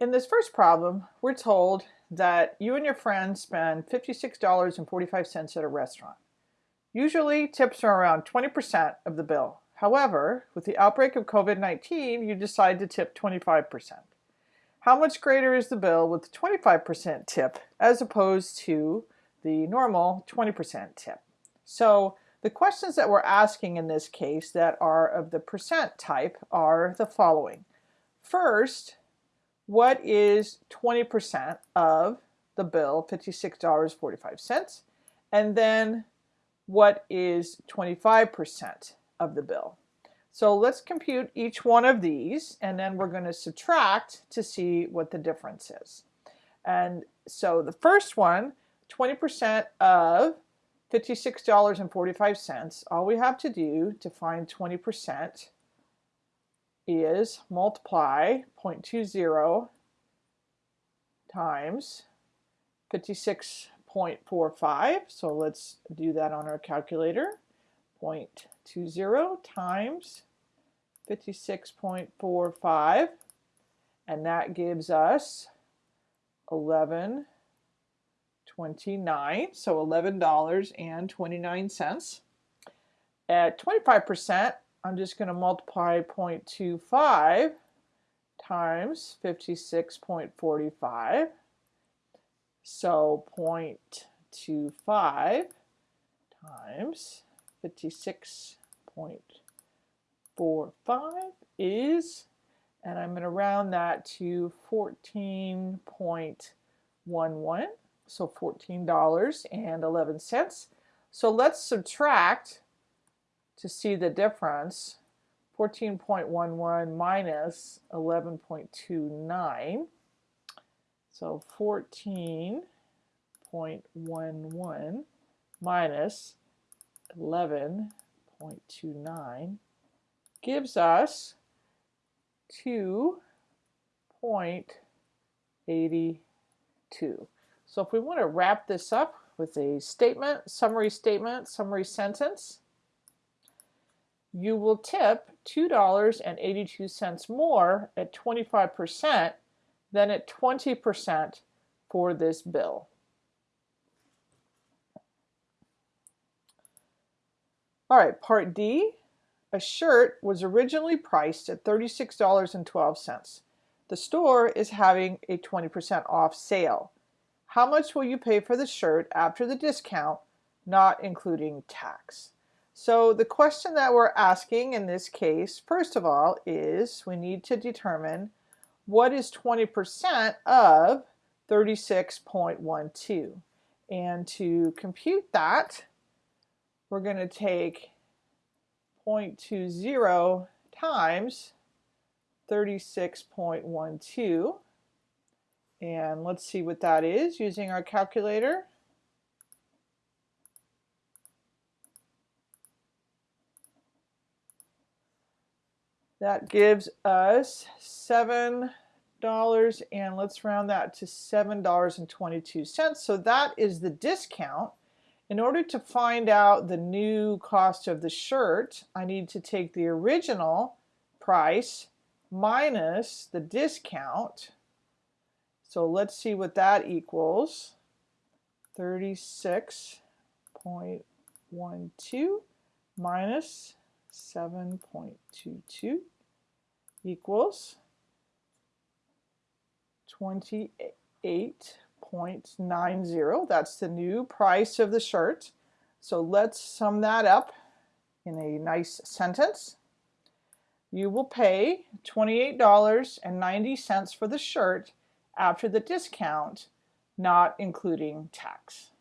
In this first problem, we're told that you and your friends spend $56.45 at a restaurant. Usually tips are around 20% of the bill. However, with the outbreak of COVID-19, you decide to tip 25%. How much greater is the bill with 25% tip as opposed to the normal 20% tip? So the questions that we're asking in this case that are of the percent type are the following. First, what is 20% of the bill, $56.45, and then what is 25% of the bill. So let's compute each one of these and then we're going to subtract to see what the difference is. And so the first one, 20% of $56.45, all we have to do to find 20% is multiply 0.20 times 56.45. So let's do that on our calculator. 0.20 times 56.45 and that gives us 11.29 so $11.29 at 25% I'm just going to multiply 0.25 times 56.45. So 0.25 times 56.45 is, and I'm going to round that to 14.11, so $14.11. So let's subtract to see the difference, 14.11 minus 11.29. So 14.11 minus 11.29 gives us 2.82. So if we want to wrap this up with a statement, summary statement, summary sentence, you will tip $2.82 more at 25% than at 20% for this bill. All right, part D. A shirt was originally priced at $36.12. The store is having a 20% off sale. How much will you pay for the shirt after the discount, not including tax? So the question that we're asking in this case, first of all, is we need to determine what is 20% of 36.12. And to compute that, we're going to take 0.20 times 36.12 and let's see what that is using our calculator. That gives us $7 and let's round that to $7.22. So that is the discount. In order to find out the new cost of the shirt, I need to take the original price minus the discount. So let's see what that equals. 36.12 minus 7.22 equals 28.90. That's the new price of the shirt. So let's sum that up in a nice sentence. You will pay $28.90 for the shirt after the discount, not including tax.